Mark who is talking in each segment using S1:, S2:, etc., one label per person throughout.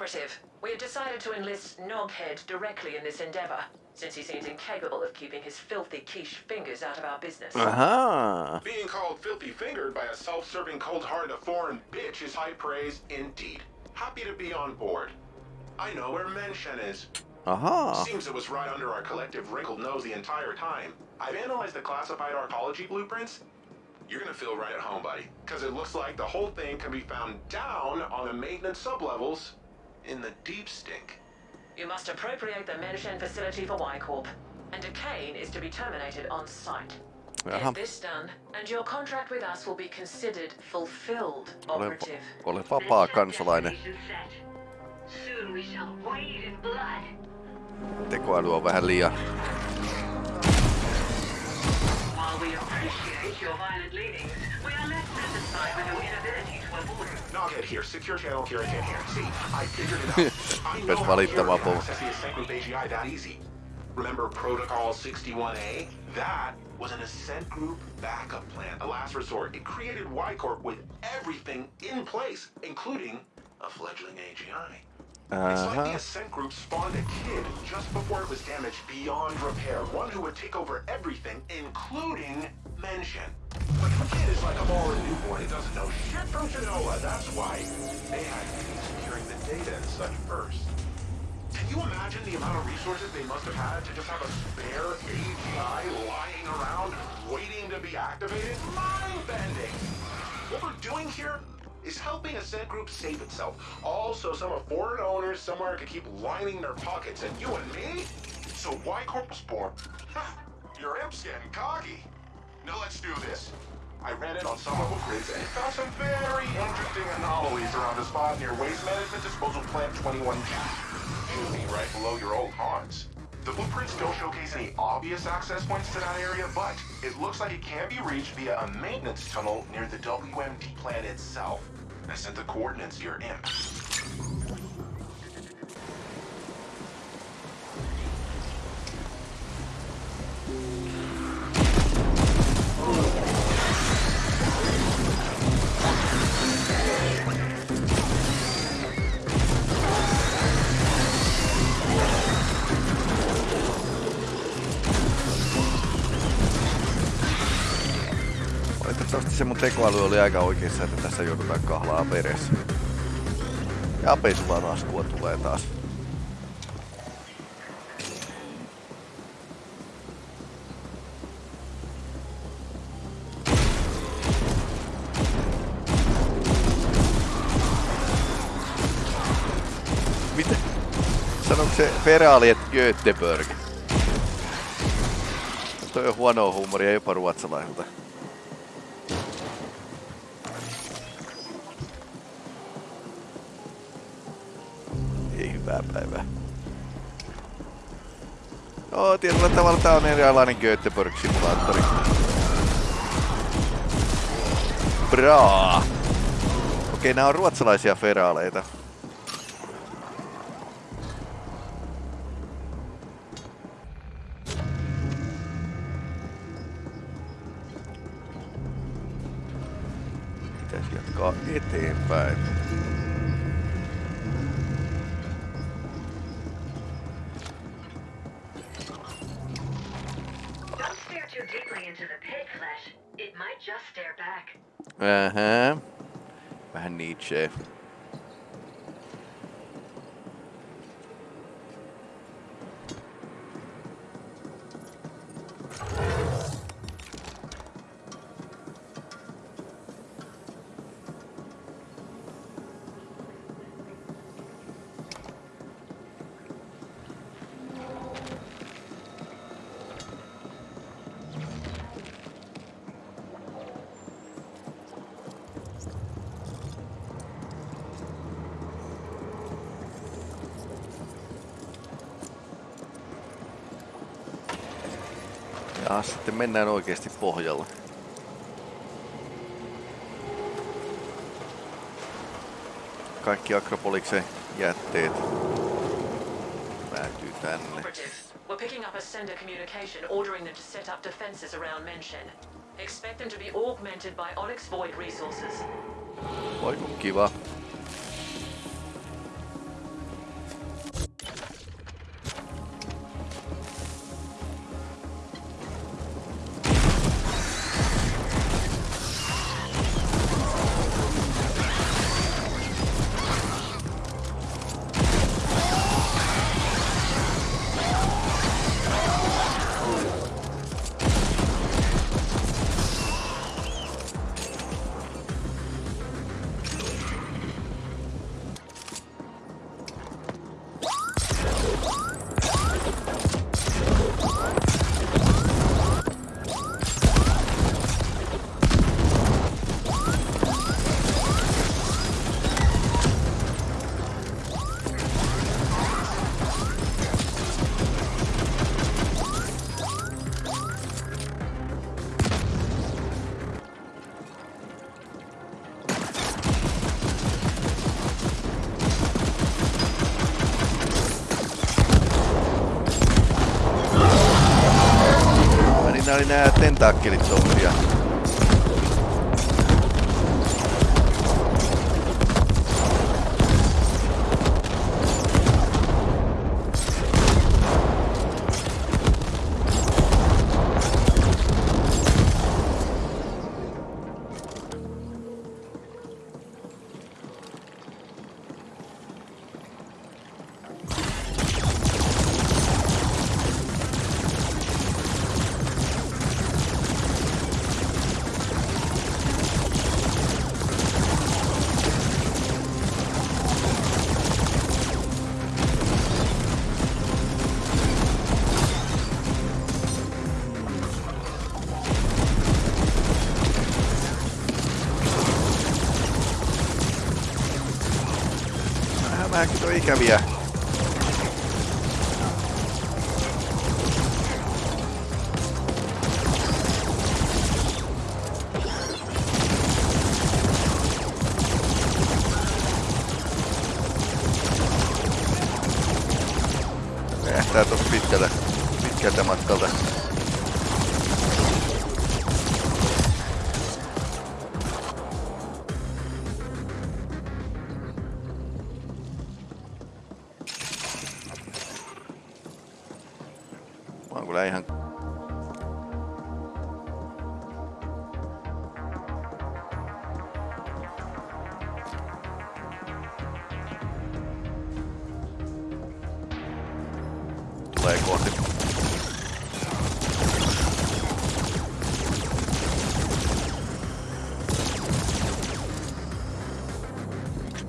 S1: Operative, we have decided to enlist Noghead directly in this endeavor, since he seems incapable of keeping his filthy quiche fingers out of our business.
S2: Uh-huh.
S3: Being called filthy fingered by a self-serving, cold-hearted foreign bitch is high praise indeed. Happy to be on board. I know where Menshen is.
S2: Uh-huh.
S3: Seems it was right under our collective wrinkled nose the entire time. I've analyzed the classified arcology blueprints. You're gonna feel right at home, buddy, because it looks like the whole thing can be found down on the maintenance sublevels in the deep stink.
S1: You must appropriate the Menshen facility for Y-Corp, and Decane is to be terminated on site.
S2: Jaha.
S1: Get uh-huh. this done, and your contract with us will be considered fulfilled, Operative.
S2: ole vapaa kansalainen.
S4: Soon we shall wade in blood.
S2: Tekoäly on vähän liian...
S4: While we appreciate your violent leanings, we are less satisfied with your inability to
S3: Noghead here, secure channel Curitan here. See, I figured it out. I know how
S2: po-
S3: access the AGI that easy. Remember Protocol 61A? That was an Ascent Group backup plan, a last resort. It created Y-Corp with everything in place, including a fledgling AGI. It's like uh-huh. the
S2: Aha.
S3: Ascent Group spawned a kid just before it was damaged beyond repair. One who would take over everything, including mention. But the kid is like a ball newborn. It doesn't know shit from Genoa. That's why they had to be securing the data and such first. Can you imagine the amount of resources they must have had to just have a spare AGI lying around waiting to be activated? Mind-bending! What we're doing here is helping a Ascent Group save itself. Also, some of foreign owners somewhere could keep lining their pockets, and you and me? So why Corp was born. Your imp's getting cocky. Now let's do this. I ran it on some local grids and found some very interesting anomalies around a spot near Waste Management Disposal Plant 21G. Should be right below your old haunts. The blueprints don't showcase any obvious access points to that area, but it looks like it can be reached via a maintenance tunnel near the WMD plant itself. I sent the coordinates to your imp.
S2: Valitettavasti se mun tekoäly oli aika oikeassa, että tässä joudutaan kahlaa veressä. Ja apeisulan askua tulee taas. Mitä? Sanoiko se Feraali, että Göteborg? Toi on huonoa huumoria jopa ruotsalaisilta. Tietyllä tavalla tää on erilainen Göteborg-simulaattori. Braa! Okei, nää on ruotsalaisia feraaleita. Pitäisi jatkaa eteenpäin.
S4: Just stare back.
S2: Uh huh. Ben Nietzsche. you Ja sitten mennään oikeasti pohjalla. Kaikki Akropoliksen jätteet päätyy tänne.
S1: We're picking up a sender communication ordering them to set up defenses around. Expect them to be augmented by Onyx Void resources.
S2: Voi kun kiva. get it on vielä gonna be a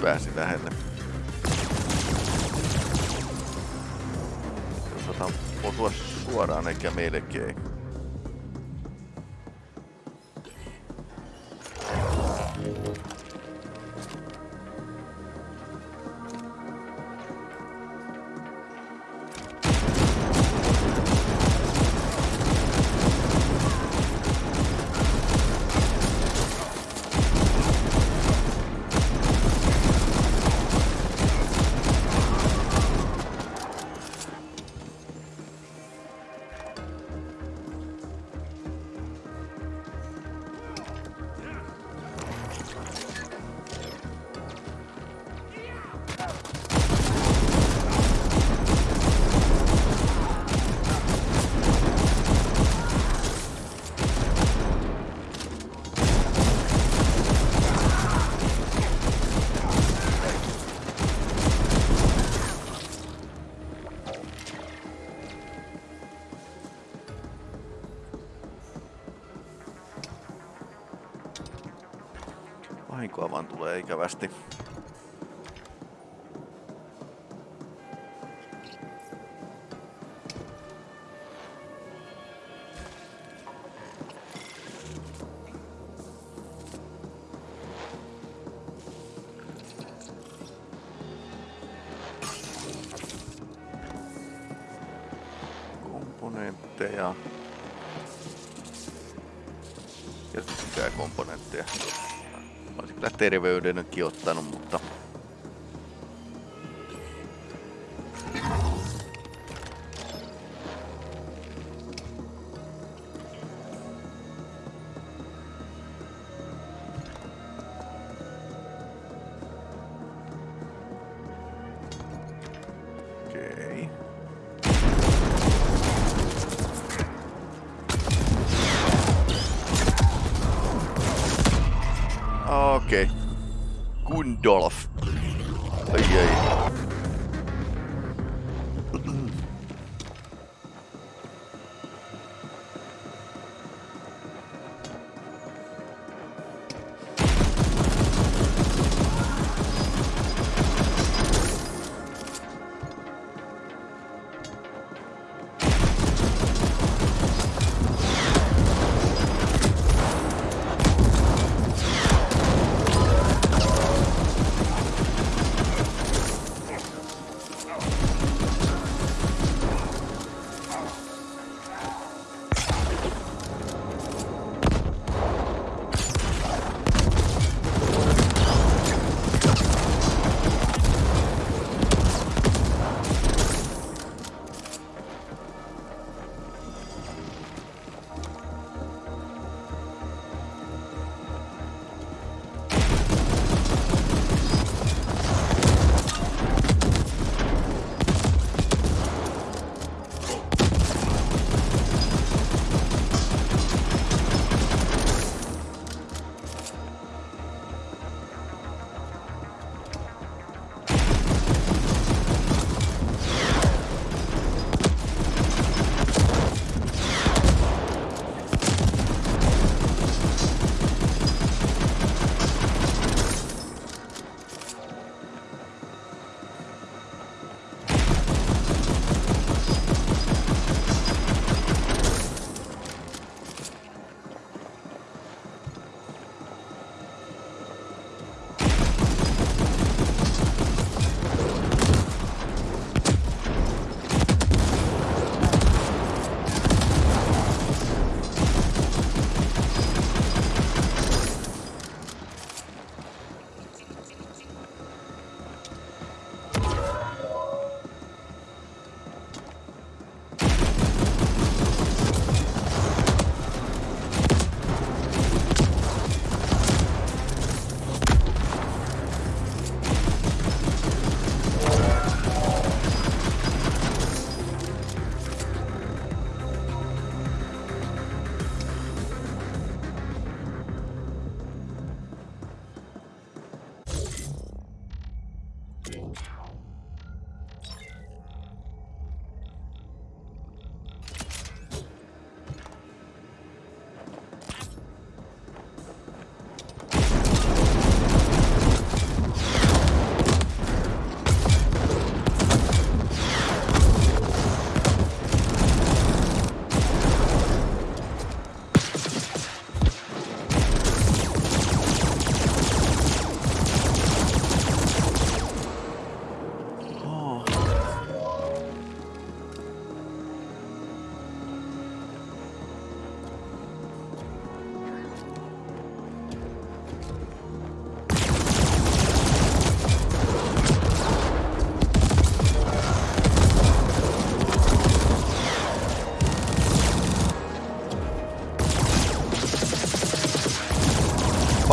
S2: pääsi lähelle. Jos otan osua suoraan eikä. Vahinkoa acabaste. Terveydenkin ottanut, mutta... Gundolf. Eieiei.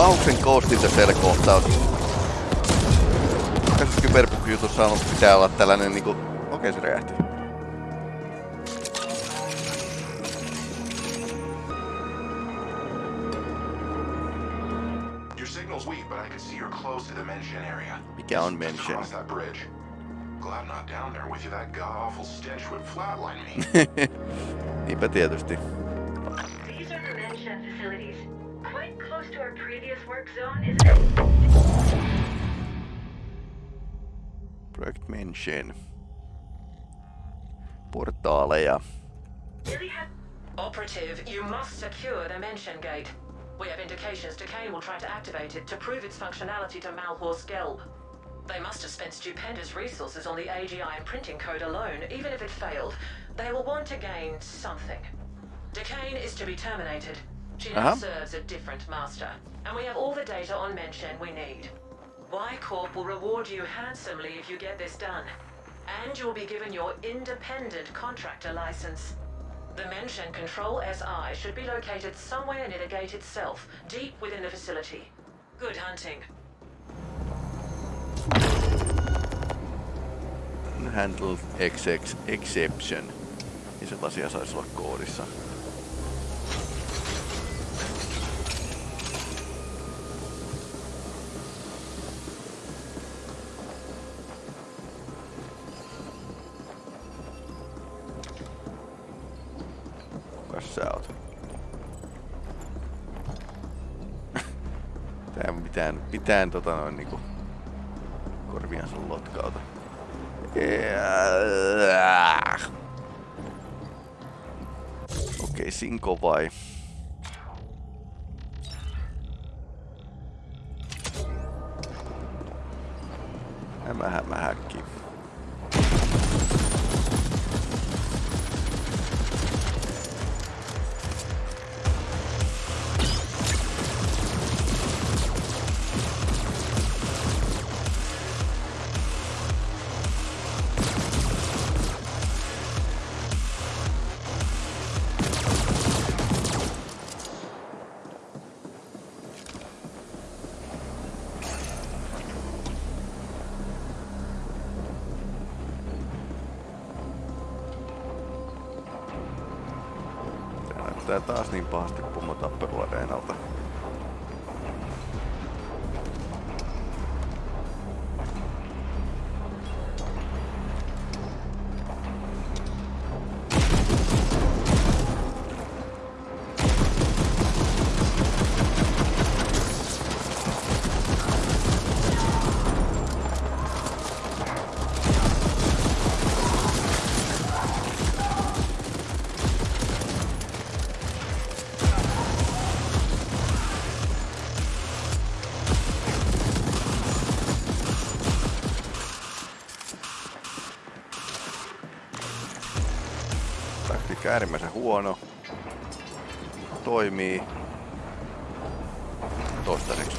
S2: Pahuksen koostinta siellä kohtaus. Tässä kyberpukjutussa on pitää olla tällainen niinku... Okei se räjähti.
S3: The.
S2: Mikä on mention?
S3: Across that bridge. Glad I'm not down there with you. That god-awful stench would flatline me.
S2: Niinpä tietysti. Mention. Portaaleja.
S1: Operative, you must secure the mention gate. We have indications Decane will try to activate it to prove its functionality to Malhor's Gelb. They must have spent stupendous resources on the AGI and printing code alone. Even if it failed, they will want to gain something. Decane is to be terminated. She now
S2: Uh-huh.
S1: serves a different master, and we have all the data on Mention we need. Y Corp will reward you handsomely if you get this done, and you'll be given your independent contractor license. The Mention Control SI should be located somewhere near the gate itself, deep within the facility. Good hunting.
S2: Handle XX exception. Niin sellaisia saisi olla koodissa. Mitään, tota noin niinku korviansa lotkauta. Okei, Sinko vai? Hämä, hämä, taas niin pahasti pomotappeluareenalta. Taktiikka äärimmäisen huono. Toimii. Toistaiseksi.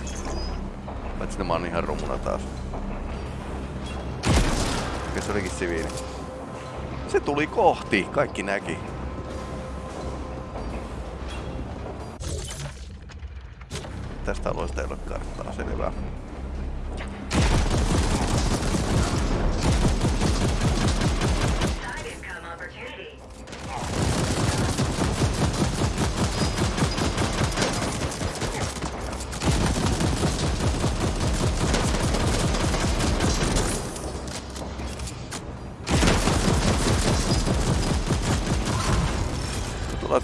S2: Paitsi mä oon ihan rumuna taas. Mikä se olikin siviili? Se tuli kohti, kaikki näki. Tästä alueesta ei ole karttaa, selvä.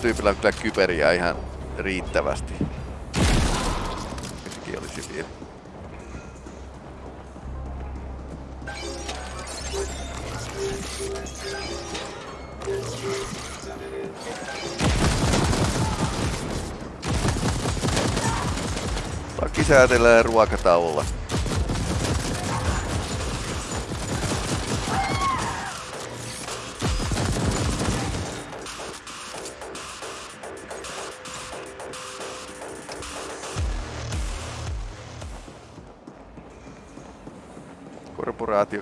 S2: Tyypillä on kyllä kyberiä ihan riittävästi. Sekin oli siviili. Laki säätelee ruokataululla.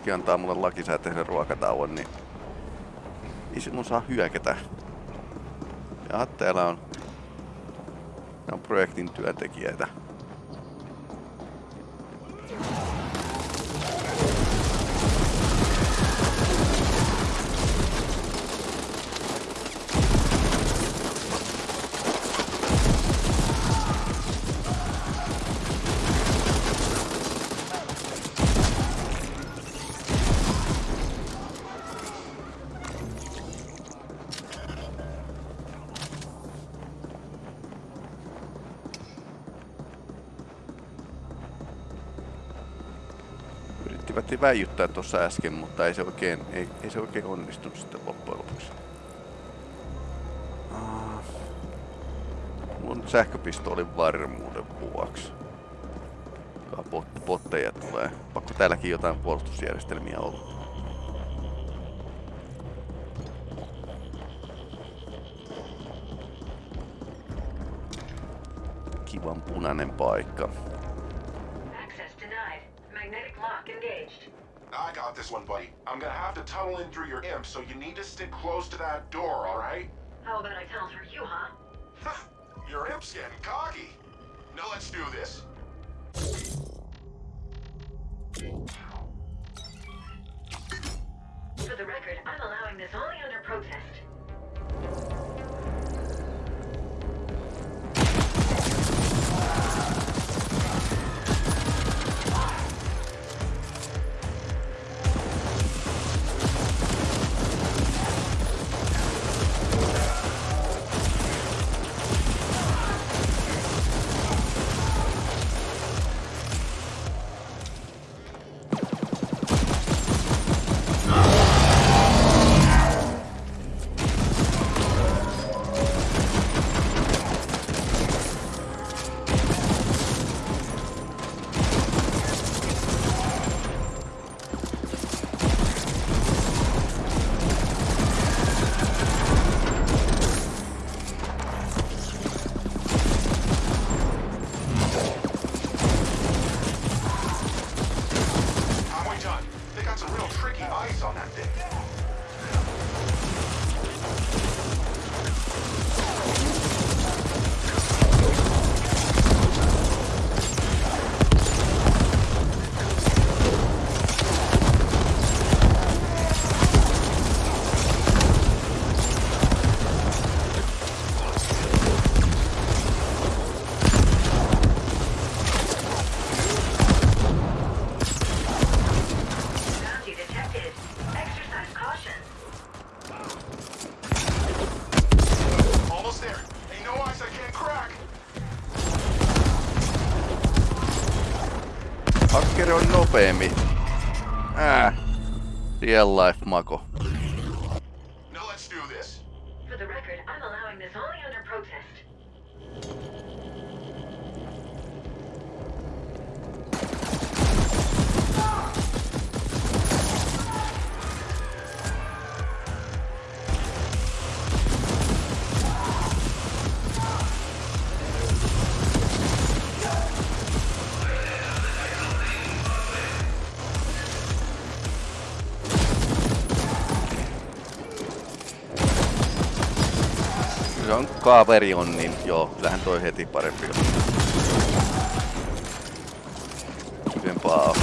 S2: Korporaatiokin antaa mulle lakisääteisen ruokatauon, niin ei sinun saa hyökätä. Ja täällä on, on projektin työntekijöitä. Yrittivät väijyttää tuossa äsken, mutta ei se oikein, ei, ei se oikein onnistunut sitten loppujen lopuksi. On sähköpistoolin varmuuden vuoksi. Bot, botteja tulee. Pakko täälläkin jotain puolustusjärjestelmiä olla. Kivan punainen paikka.
S3: This one, buddy. I'm gonna have to tunnel in through your imp, so you need to stick close to that door, alright?
S4: How about I tunnel through you, huh?
S3: your imp's getting cocky. Now let's do this. Real
S2: life mako. Kaveri on, niin joo, kyllähän toi heti parempi on. Hyvempaa on.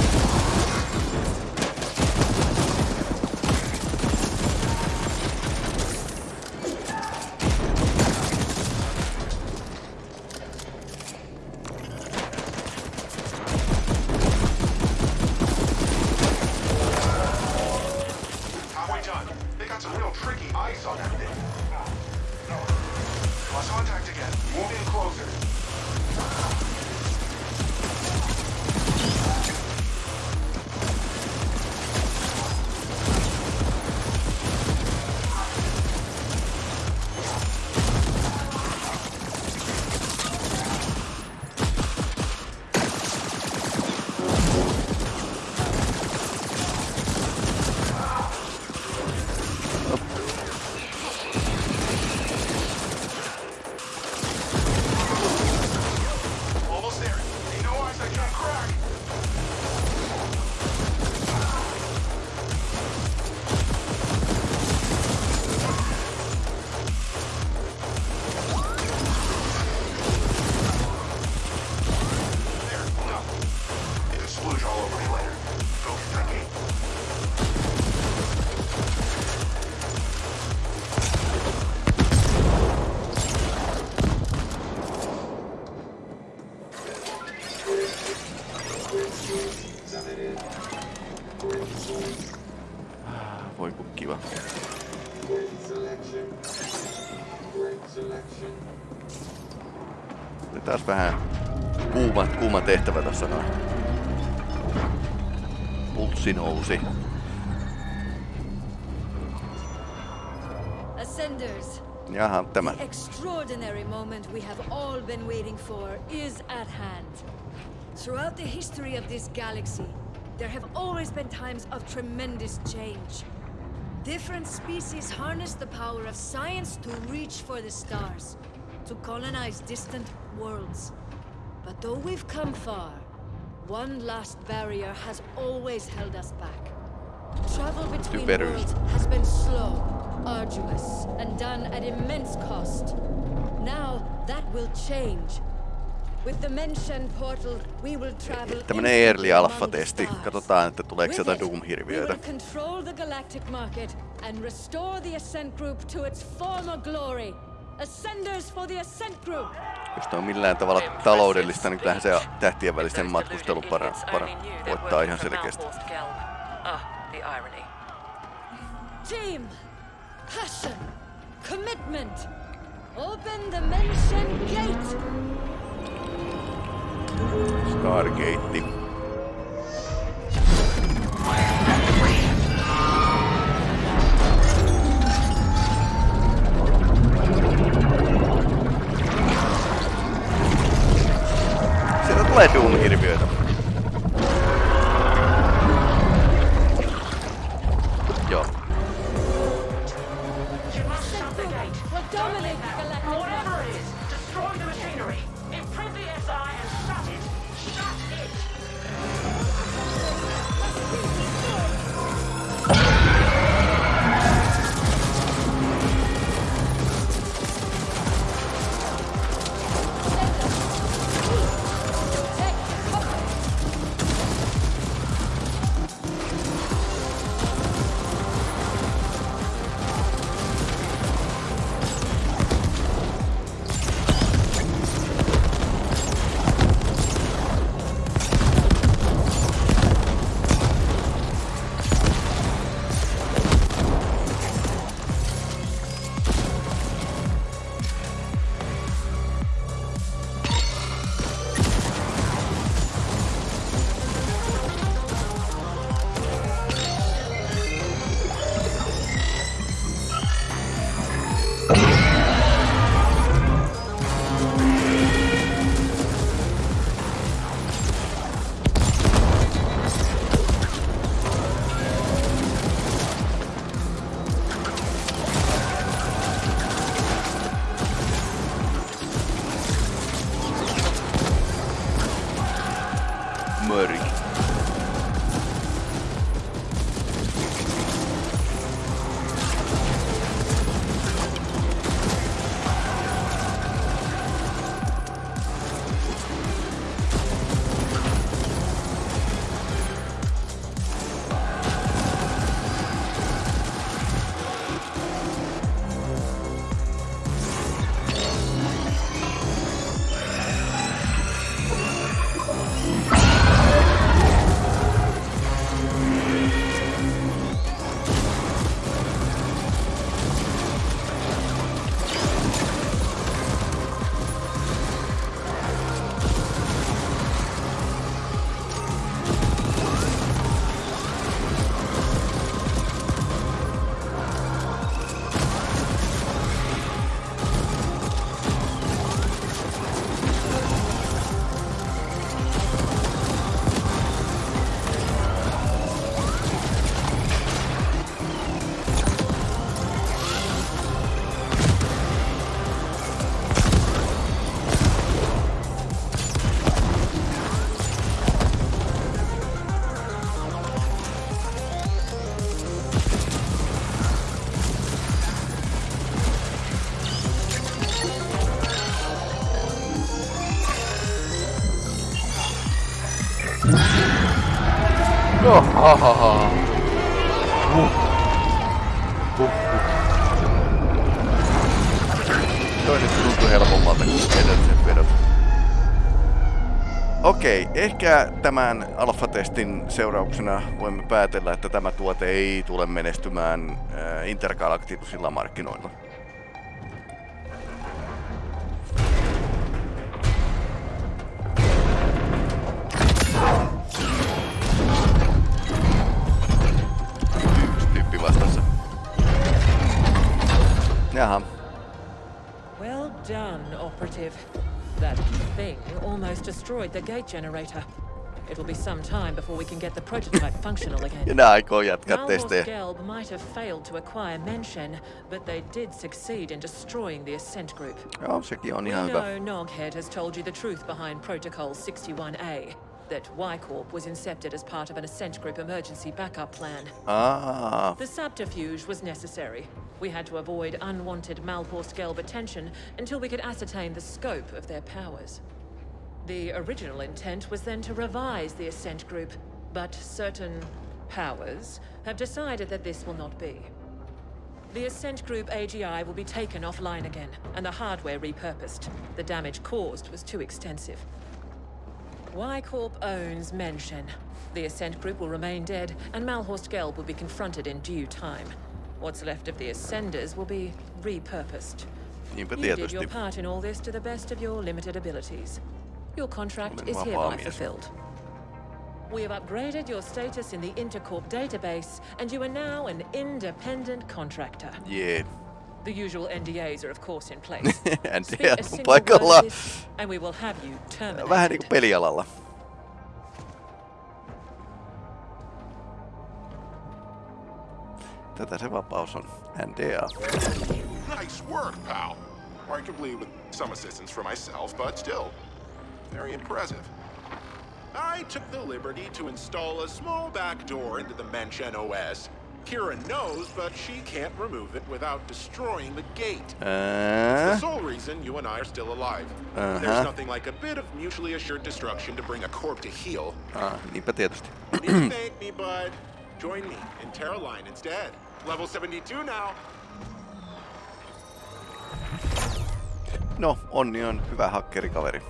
S2: Taas vähän kuuma, kuuma tehtävä tässä noin. pulssi nousi.
S5: Ascenders,
S2: Jaha, tämä.
S5: the extraordinary moment we have all been waiting for is at hand. Throughout the history of this galaxy, there have always been times of tremendous change. Different species harness the power of science to reach for the stars, to colonize distant worlds. But though we've come far, one last barrier has always held us back. Travel between worlds has been slow, arduous, and done at immense cost. Now that will change. With the Mention portal, we will travel
S2: Tämmönen early
S5: among
S2: alpha
S5: the
S2: testi.
S5: stars.
S2: Katsotaan, että tuleeko sieltä
S5: it,
S2: Doom-hirviöitä.
S5: We will control the galactic market and restore the Ascent Group to its former glory. Ascenders for the Ascent Group!
S2: Jos on millään tavalla taloudellista, niin kyllähän se tähtien välisen matkustelun para, para, voittaa ihan selkeästi.
S5: Team! Passion! Commitment! Open the Mention gate!
S2: Stargate.
S1: Платиум
S5: не ребята.
S2: Okay. No, ha, ha, ha. Huh. Huh, huh. Toi nyt tuntui helpommalta kuin edelliset vedot. Okei, ehkä tämän alfa-testin seurauksena voimme päätellä, että tämä tuote ei tule menestymään äh, intergalaktisilla markkinoilla. Jaha.
S1: Well done, operative. That thing almost destroyed the gate generator. It'll be some time before we can get the prototype functional again.
S2: ne aikoo jatkaa testejä.
S1: Gelb might have failed to acquire Menshen, but they did succeed in destroying the Ascent Group.
S2: Joo, sekin on
S1: We
S2: ihan hyvä.
S1: know Noghead has told you the truth behind Protocol 61A, that Y-Corp was incepted as part of an Ascent Group emergency backup plan.
S2: Aa,
S1: The subterfuge was necessary. We had to avoid unwanted Malhorst Gelb attention until we could ascertain the scope of their powers. The original intent was then to revise the Ascent Group, but certain powers have decided that this will not be. The Ascent Group AGI will be taken offline again, and the hardware repurposed. The damage caused was too extensive. Y-Corp owns Menshen. The Ascent Group will remain dead, and Malhorst Gelb will be confronted in due time. What's left of the Ascenders will be repurposed. You did your part in all this to the best of your limited abilities. Your contract is hereby fulfilled. We have upgraded your status in the Intercorp database, and you are now an independent contractor.
S2: Jee.
S1: The usual NDAs are of course in place.
S2: NDAs
S1: Speak a
S2: on
S1: single
S2: paikalla.
S1: word of this, and we will have you terminated.
S2: Vähän niinku pelialalla. Tätä se vapaus on. NDA.
S3: Nice work, pal. Arguably with some assistance from myself, but still, very impressive. I took the liberty to install a small back door into the Menchen OS. Kira knows, but she can't remove it without destroying the gate. The sole reason you and I are still alive.
S2: Uh-huh.
S3: There's nothing like a bit of mutually assured destruction to bring a corp to heal.
S2: ah, tietysti.
S3: Didn't thank me, bud. Join me in Terra Line instead. Level 72 now.
S2: No, Onni on hyvä hakkerikaveri.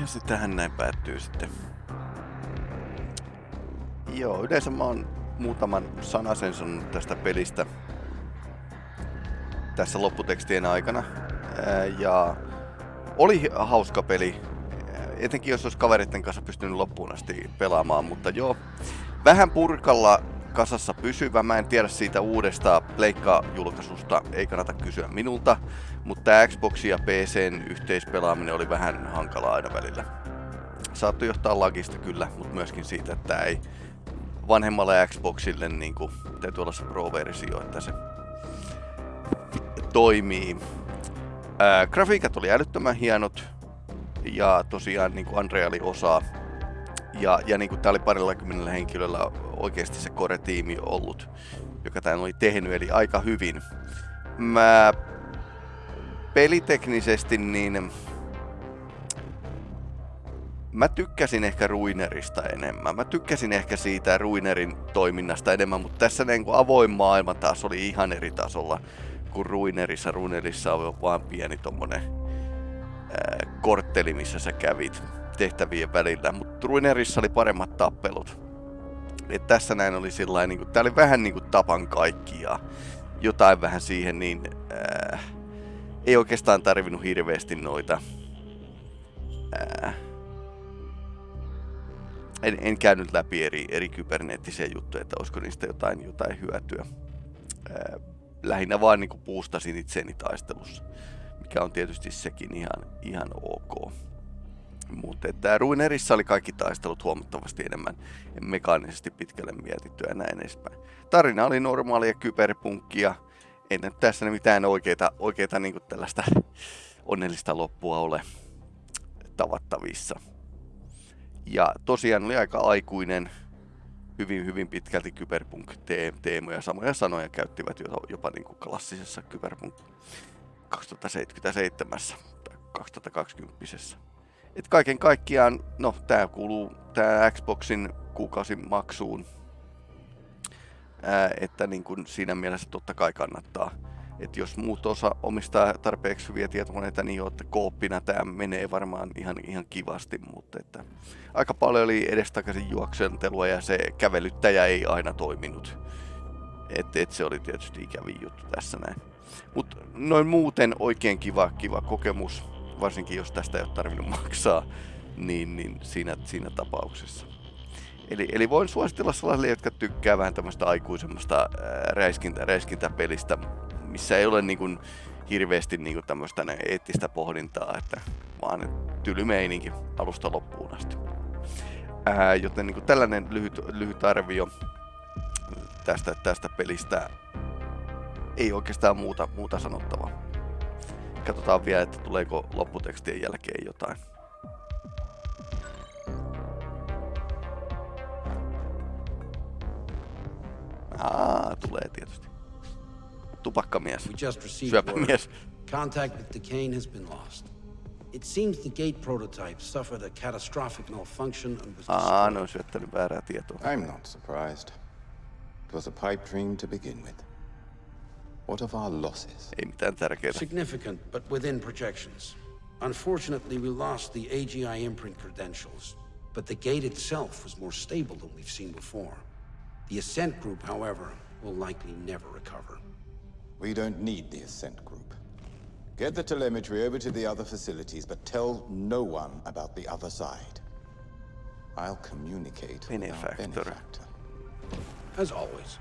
S2: Ja sitten tähän näin päättyy sitten. Joo, yleensä mä oon muutaman sanasen sanonut tästä pelistä tässä lopputekstien aikana. Ja oli hauska peli. Etenkin jos olisi kavereiden kanssa pystynyt loppuun asti pelaamaan, mutta joo. Vähän purkalla kasassa pysyvä. Mä en tiedä siitä uudesta Pleikka-julkaisusta, ei kannata kysyä minulta. Mutta tämä Xbox ja PCn yhteispelaaminen oli vähän hankalaa aina välillä. Saattoi johtaa lagista kyllä, mutta myöskin siitä, että ei vanhemmalle Xboxille niin kuin, täytyy olla se Pro-versio, että se toimii. Ää, grafiikat oli älyttömän hienot ja tosiaan niin kuin Unreali osaa. Ja, ja niin kuin tää oli parilla kymmenellä henkilöllä oikeasti se core-tiimi ollut, joka tämän oli tehnyt, eli aika hyvin. Mä peliteknisesti niin mä tykkäsin ehkä Ruinerista enemmän. Mä tykkäsin ehkä siitä Ruinerin toiminnasta enemmän, mutta tässä niin kuin avoin maailma taas oli ihan eri tasolla kuin Ruinerissa. Ruinerissa on vaan pieni tommonen ää, kortteli, missä sä kävit tehtävien välillä, mutta Ruinerissa oli paremmat tappelut. Et tässä näin oli sillä niin kuin, tää oli vähän niin kuin tapan kaikki ja jotain vähän siihen, niin ää, ei oikeastaan tarvinnut hirveästi noita ää, en, en käynyt läpi eri, eri kyberneettisiä juttuja, että olisiko niistä jotain, jotain hyötyä. Ää, lähinnä vaan niin puustasin itseäni taistelussa, mikä on tietysti sekin ihan, ihan ok. Mutta että Ruinerissa oli kaikki taistelut huomattavasti enemmän mekaanisesti pitkälle mietittyä ja näin edespäin. Tarina oli normaalia kyberpunkkia. Ei nyt tässä mitään oikeita, oikeita niin tällaista onnellista loppua ole tavattavissa. Ja tosiaan oli aika aikuinen, hyvin, hyvin pitkälti kyberpunk-teemoja. Samoja sanoja käyttivät jopa niin kuin klassisessa kyberpunk 2077 tai 2020. Et kaiken kaikkiaan, no tää kuuluu tää Xboxin kuukausin maksuun. Ää, että niin kun siinä mielessä totta kai kannattaa. Et jos muut osa omistaa tarpeeksi hyviä tietokoneita, niin jo, että kooppina tämä menee varmaan ihan, ihan kivasti, mutta että aika paljon oli edestakaisin juoksentelua ja se kävelyttäjä ei aina toiminut. Et, et se oli tietysti ikävin juttu tässä näin. Mutta noin muuten oikein kiva, kiva kokemus, varsinkin jos tästä ei ole tarvinnut maksaa. niin, niin siinä, siinä tapauksessa. Eli, eli voin suositella sellaisille, jotka tykkää vähän tämmöistä aikuisemmasta ää, räiskintä, räiskintäpelistä, missä ei ole niin kuin, hirveästi niin kuin tämmöistä eettistä pohdintaa, että vaan tyly meininki alusta loppuun asti. Ää, joten niin kuin tällainen lyhyt, lyhyt arvio tästä, tästä pelistä ei oikeastaan muuta, muuta sanottavaa. Katsotaan vielä, että tuleeko lopputekstien jälkeen jotain. Aa, tulee tietysti. Tupakkamies. Syöpämies.
S6: Contact with Decane has been lost. It seems the gate prototype suffered a catastrophic malfunction and was
S2: Aa,
S6: destroyed.
S2: ne on syöttänyt väärää tietoa.
S7: I'm not surprised. It was a pipe dream to begin with. What of our losses?
S2: Ei mitään tärkeää.
S6: Significant, but within projections. Unfortunately, we lost the AGI imprint credentials, but the gate itself was more stable than we've seen before. The Ascent group, however, will likely never recover.
S7: We don't need the Ascent Group. Get the telemetry over to the other facilities, but tell no one about the other side. I'll communicate with our
S2: Benefactor.
S7: benefactor.
S6: As always,